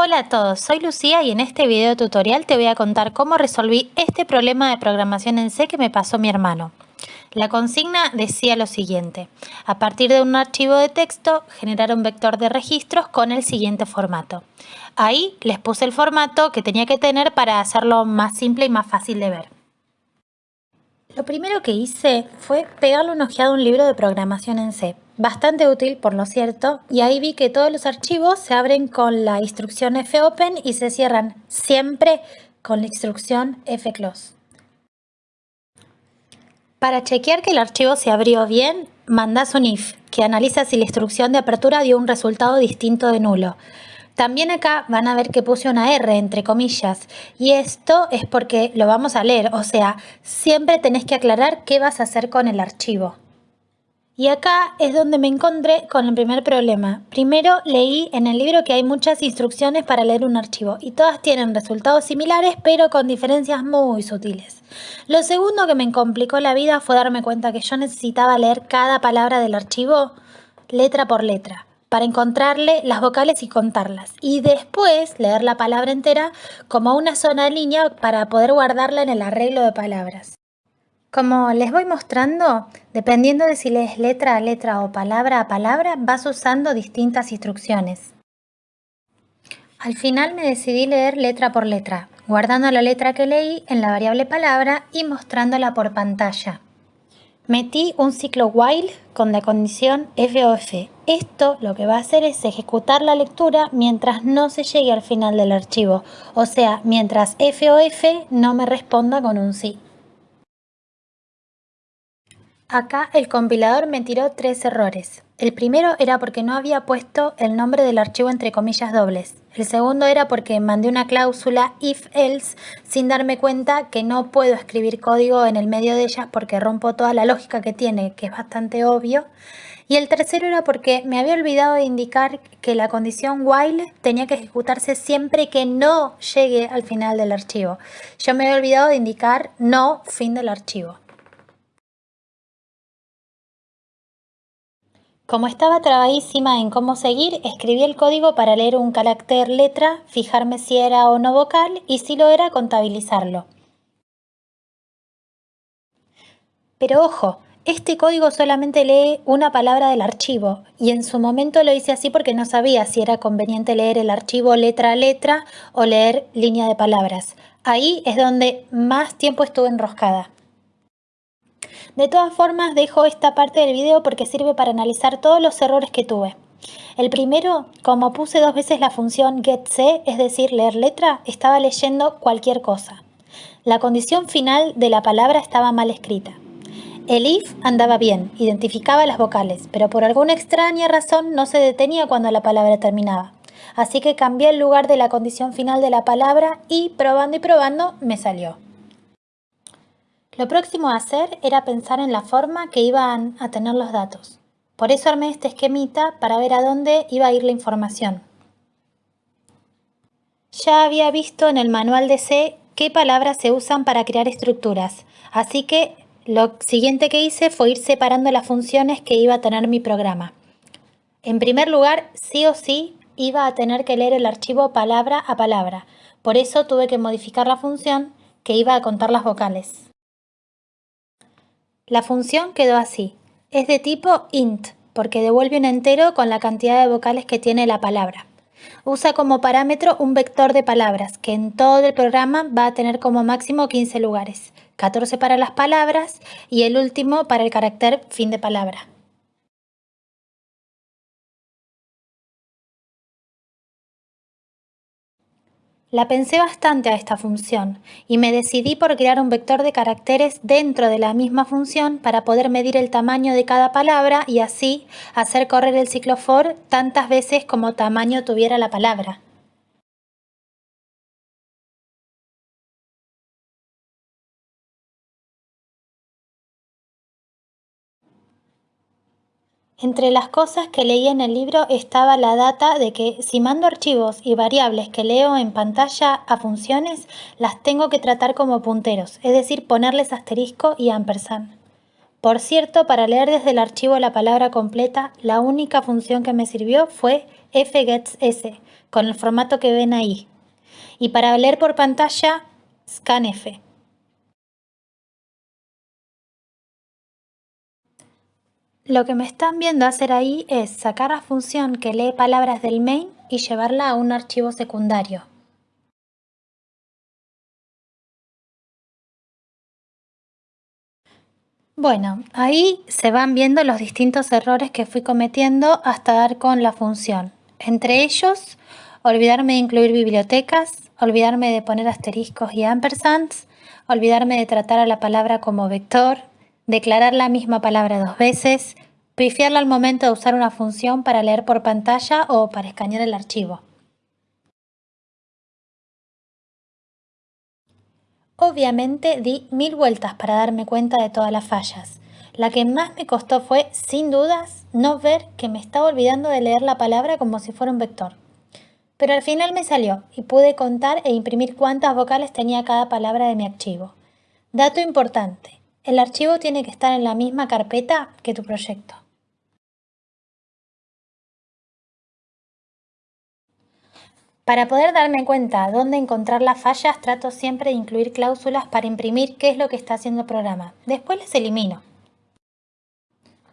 Hola a todos, soy Lucía y en este video tutorial te voy a contar cómo resolví este problema de programación en C que me pasó mi hermano. La consigna decía lo siguiente, a partir de un archivo de texto generar un vector de registros con el siguiente formato. Ahí les puse el formato que tenía que tener para hacerlo más simple y más fácil de ver. Lo primero que hice fue pegarle un ojeado a un libro de programación en C, bastante útil por lo cierto, y ahí vi que todos los archivos se abren con la instrucción fopen y se cierran siempre con la instrucción fclose. Para chequear que el archivo se abrió bien, mandás un if, que analiza si la instrucción de apertura dio un resultado distinto de nulo. También acá van a ver que puse una R entre comillas y esto es porque lo vamos a leer, o sea, siempre tenés que aclarar qué vas a hacer con el archivo. Y acá es donde me encontré con el primer problema. Primero leí en el libro que hay muchas instrucciones para leer un archivo y todas tienen resultados similares pero con diferencias muy sutiles. Lo segundo que me complicó la vida fue darme cuenta que yo necesitaba leer cada palabra del archivo letra por letra para encontrarle las vocales y contarlas. Y después leer la palabra entera como una sola línea para poder guardarla en el arreglo de palabras. Como les voy mostrando, dependiendo de si lees letra a letra o palabra a palabra, vas usando distintas instrucciones. Al final me decidí leer letra por letra, guardando la letra que leí en la variable palabra y mostrándola por pantalla. Metí un ciclo while con la condición FOF. Esto lo que va a hacer es ejecutar la lectura mientras no se llegue al final del archivo, o sea, mientras FOF no me responda con un sí. Acá el compilador me tiró tres errores. El primero era porque no había puesto el nombre del archivo entre comillas dobles. El segundo era porque mandé una cláusula if-else sin darme cuenta que no puedo escribir código en el medio de ellas porque rompo toda la lógica que tiene, que es bastante obvio. Y el tercero era porque me había olvidado de indicar que la condición while tenía que ejecutarse siempre que no llegue al final del archivo. Yo me había olvidado de indicar no fin del archivo. Como estaba trabadísima en cómo seguir, escribí el código para leer un carácter letra, fijarme si era o no vocal y si lo era, contabilizarlo. Pero ojo, este código solamente lee una palabra del archivo y en su momento lo hice así porque no sabía si era conveniente leer el archivo letra a letra o leer línea de palabras. Ahí es donde más tiempo estuve enroscada. De todas formas, dejo esta parte del video porque sirve para analizar todos los errores que tuve. El primero, como puse dos veces la función getC, es decir, leer letra, estaba leyendo cualquier cosa. La condición final de la palabra estaba mal escrita. El if andaba bien, identificaba las vocales, pero por alguna extraña razón no se detenía cuando la palabra terminaba. Así que cambié el lugar de la condición final de la palabra y probando y probando me salió. Lo próximo a hacer era pensar en la forma que iban a tener los datos. Por eso armé este esquemita para ver a dónde iba a ir la información. Ya había visto en el manual de C qué palabras se usan para crear estructuras, así que lo siguiente que hice fue ir separando las funciones que iba a tener mi programa. En primer lugar, sí o sí iba a tener que leer el archivo palabra a palabra, por eso tuve que modificar la función que iba a contar las vocales. La función quedó así. Es de tipo int, porque devuelve un entero con la cantidad de vocales que tiene la palabra. Usa como parámetro un vector de palabras, que en todo el programa va a tener como máximo 15 lugares, 14 para las palabras y el último para el carácter fin de palabra. La pensé bastante a esta función y me decidí por crear un vector de caracteres dentro de la misma función para poder medir el tamaño de cada palabra y así hacer correr el ciclo for tantas veces como tamaño tuviera la palabra. Entre las cosas que leí en el libro estaba la data de que si mando archivos y variables que leo en pantalla a funciones, las tengo que tratar como punteros, es decir, ponerles asterisco y ampersand. Por cierto, para leer desde el archivo la palabra completa, la única función que me sirvió fue fgetsS, con el formato que ven ahí. Y para leer por pantalla, scanf. Lo que me están viendo hacer ahí es sacar la función que lee palabras del main y llevarla a un archivo secundario. Bueno, ahí se van viendo los distintos errores que fui cometiendo hasta dar con la función. Entre ellos, olvidarme de incluir bibliotecas, olvidarme de poner asteriscos y ampersands, olvidarme de tratar a la palabra como vector, declarar la misma palabra dos veces, pifiarla al momento de usar una función para leer por pantalla o para escanear el archivo. Obviamente di mil vueltas para darme cuenta de todas las fallas. La que más me costó fue, sin dudas, no ver que me estaba olvidando de leer la palabra como si fuera un vector. Pero al final me salió y pude contar e imprimir cuántas vocales tenía cada palabra de mi archivo. Dato importante, el archivo tiene que estar en la misma carpeta que tu proyecto. Para poder darme cuenta dónde encontrar las fallas, trato siempre de incluir cláusulas para imprimir qué es lo que está haciendo el programa. Después las elimino.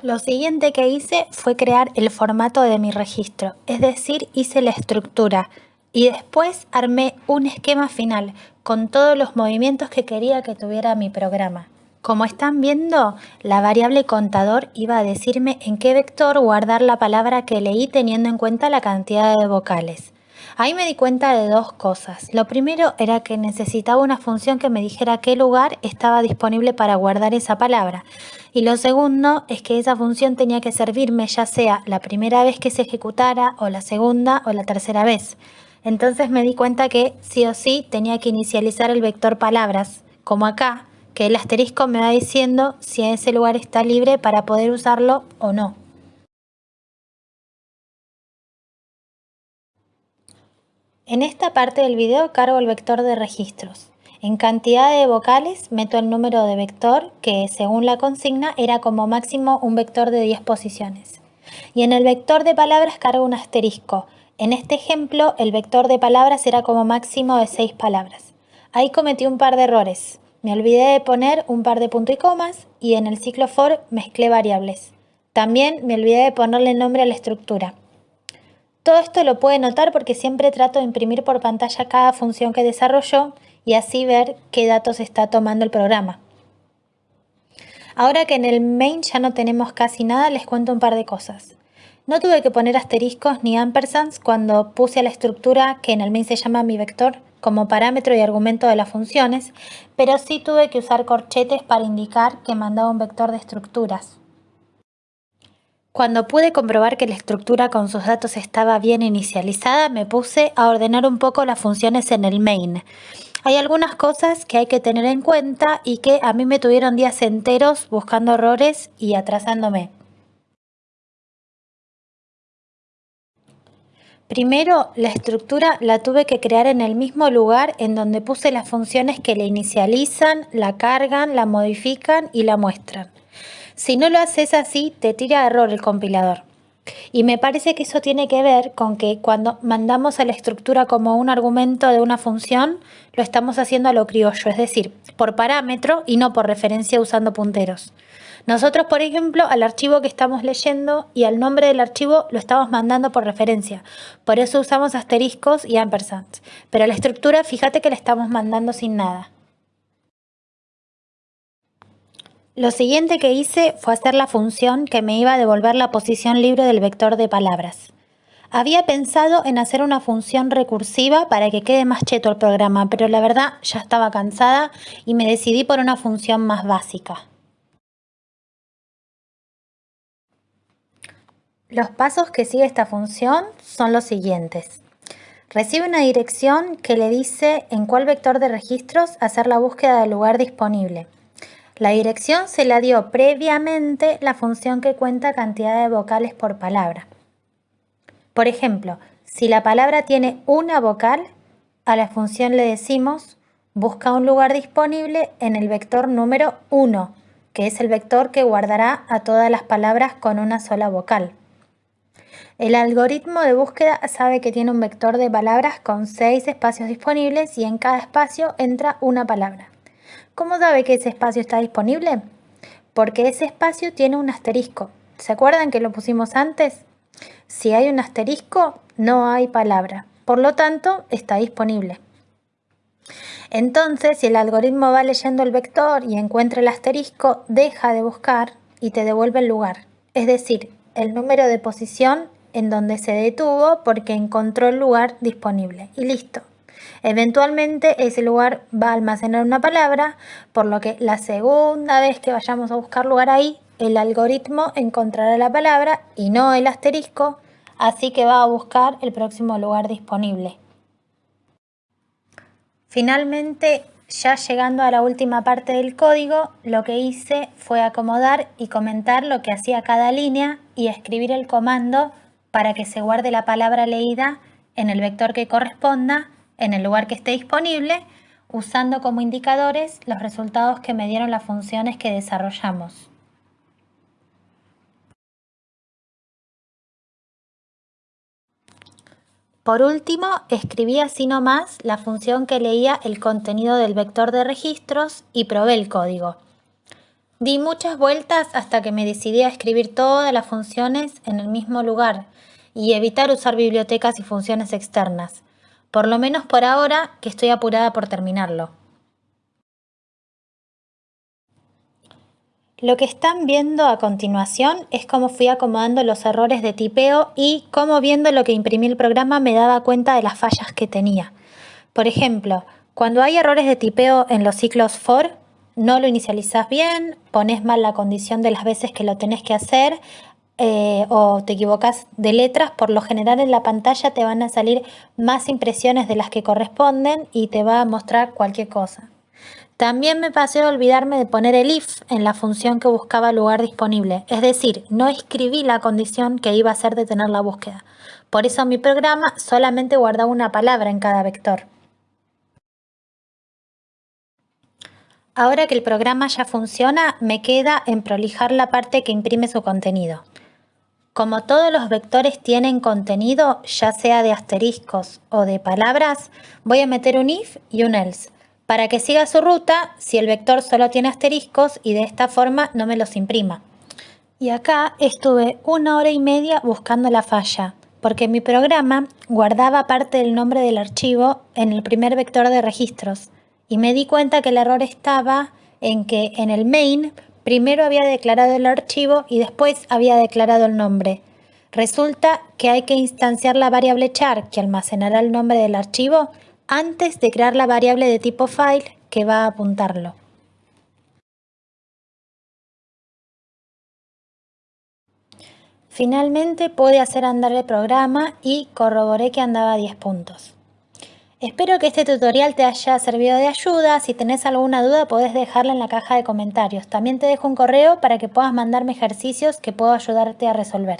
Lo siguiente que hice fue crear el formato de mi registro, es decir, hice la estructura y después armé un esquema final con todos los movimientos que quería que tuviera mi programa. Como están viendo, la variable contador iba a decirme en qué vector guardar la palabra que leí teniendo en cuenta la cantidad de vocales. Ahí me di cuenta de dos cosas. Lo primero era que necesitaba una función que me dijera qué lugar estaba disponible para guardar esa palabra. Y lo segundo es que esa función tenía que servirme ya sea la primera vez que se ejecutara o la segunda o la tercera vez. Entonces me di cuenta que sí o sí tenía que inicializar el vector palabras, como acá, que el asterisco me va diciendo si ese lugar está libre para poder usarlo o no. En esta parte del video cargo el vector de registros. En cantidad de vocales meto el número de vector que según la consigna era como máximo un vector de 10 posiciones. Y en el vector de palabras cargo un asterisco. En este ejemplo el vector de palabras era como máximo de 6 palabras. Ahí cometí un par de errores. Me olvidé de poner un par de puntos y comas y en el ciclo for mezclé variables. También me olvidé de ponerle nombre a la estructura. Todo esto lo puede notar porque siempre trato de imprimir por pantalla cada función que desarrolló y así ver qué datos está tomando el programa. Ahora que en el main ya no tenemos casi nada, les cuento un par de cosas. No tuve que poner asteriscos ni ampersands cuando puse a la estructura que en el main se llama mi vector como parámetro y argumento de las funciones, pero sí tuve que usar corchetes para indicar que mandaba un vector de estructuras. Cuando pude comprobar que la estructura con sus datos estaba bien inicializada, me puse a ordenar un poco las funciones en el main. Hay algunas cosas que hay que tener en cuenta y que a mí me tuvieron días enteros buscando errores y atrasándome. Primero, la estructura la tuve que crear en el mismo lugar en donde puse las funciones que la inicializan, la cargan, la modifican y la muestran. Si no lo haces así, te tira error el compilador. Y me parece que eso tiene que ver con que cuando mandamos a la estructura como un argumento de una función, lo estamos haciendo a lo criollo, es decir, por parámetro y no por referencia usando punteros. Nosotros, por ejemplo, al archivo que estamos leyendo y al nombre del archivo lo estamos mandando por referencia. Por eso usamos asteriscos y ampersands. Pero la estructura, fíjate que la estamos mandando sin nada. Lo siguiente que hice fue hacer la función que me iba a devolver la posición libre del vector de palabras. Había pensado en hacer una función recursiva para que quede más cheto el programa, pero la verdad ya estaba cansada y me decidí por una función más básica. Los pasos que sigue esta función son los siguientes. Recibe una dirección que le dice en cuál vector de registros hacer la búsqueda del lugar disponible. La dirección se la dio previamente la función que cuenta cantidad de vocales por palabra. Por ejemplo, si la palabra tiene una vocal, a la función le decimos busca un lugar disponible en el vector número 1, que es el vector que guardará a todas las palabras con una sola vocal. El algoritmo de búsqueda sabe que tiene un vector de palabras con seis espacios disponibles y en cada espacio entra una palabra. ¿Cómo sabe que ese espacio está disponible? Porque ese espacio tiene un asterisco. ¿Se acuerdan que lo pusimos antes? Si hay un asterisco, no hay palabra. Por lo tanto, está disponible. Entonces, si el algoritmo va leyendo el vector y encuentra el asterisco, deja de buscar y te devuelve el lugar. Es decir, el número de posición en donde se detuvo porque encontró el lugar disponible. Y listo. Eventualmente ese lugar va a almacenar una palabra, por lo que la segunda vez que vayamos a buscar lugar ahí, el algoritmo encontrará la palabra y no el asterisco, así que va a buscar el próximo lugar disponible. Finalmente, ya llegando a la última parte del código, lo que hice fue acomodar y comentar lo que hacía cada línea y escribir el comando para que se guarde la palabra leída en el vector que corresponda, en el lugar que esté disponible, usando como indicadores los resultados que me dieron las funciones que desarrollamos. Por último, escribí así nomás la función que leía el contenido del vector de registros y probé el código. Di muchas vueltas hasta que me decidí a escribir todas las funciones en el mismo lugar y evitar usar bibliotecas y funciones externas, por lo menos por ahora que estoy apurada por terminarlo. Lo que están viendo a continuación es cómo fui acomodando los errores de tipeo y cómo viendo lo que imprimí el programa me daba cuenta de las fallas que tenía. Por ejemplo, cuando hay errores de tipeo en los ciclos for, no lo inicializas bien, pones mal la condición de las veces que lo tenés que hacer eh, o te equivocas de letras, por lo general en la pantalla te van a salir más impresiones de las que corresponden y te va a mostrar cualquier cosa. También me pasé a olvidarme de poner el if en la función que buscaba lugar disponible, es decir, no escribí la condición que iba a hacer detener la búsqueda. Por eso mi programa solamente guardaba una palabra en cada vector. Ahora que el programa ya funciona, me queda en prolijar la parte que imprime su contenido. Como todos los vectores tienen contenido, ya sea de asteriscos o de palabras, voy a meter un if y un else para que siga su ruta si el vector solo tiene asteriscos y de esta forma no me los imprima. Y acá estuve una hora y media buscando la falla, porque mi programa guardaba parte del nombre del archivo en el primer vector de registros, y me di cuenta que el error estaba en que en el main primero había declarado el archivo y después había declarado el nombre. Resulta que hay que instanciar la variable char que almacenará el nombre del archivo antes de crear la variable de tipo file que va a apuntarlo. Finalmente pude hacer andar el programa y corroboré que andaba a 10 puntos. Espero que este tutorial te haya servido de ayuda. Si tenés alguna duda podés dejarla en la caja de comentarios. También te dejo un correo para que puedas mandarme ejercicios que puedo ayudarte a resolver.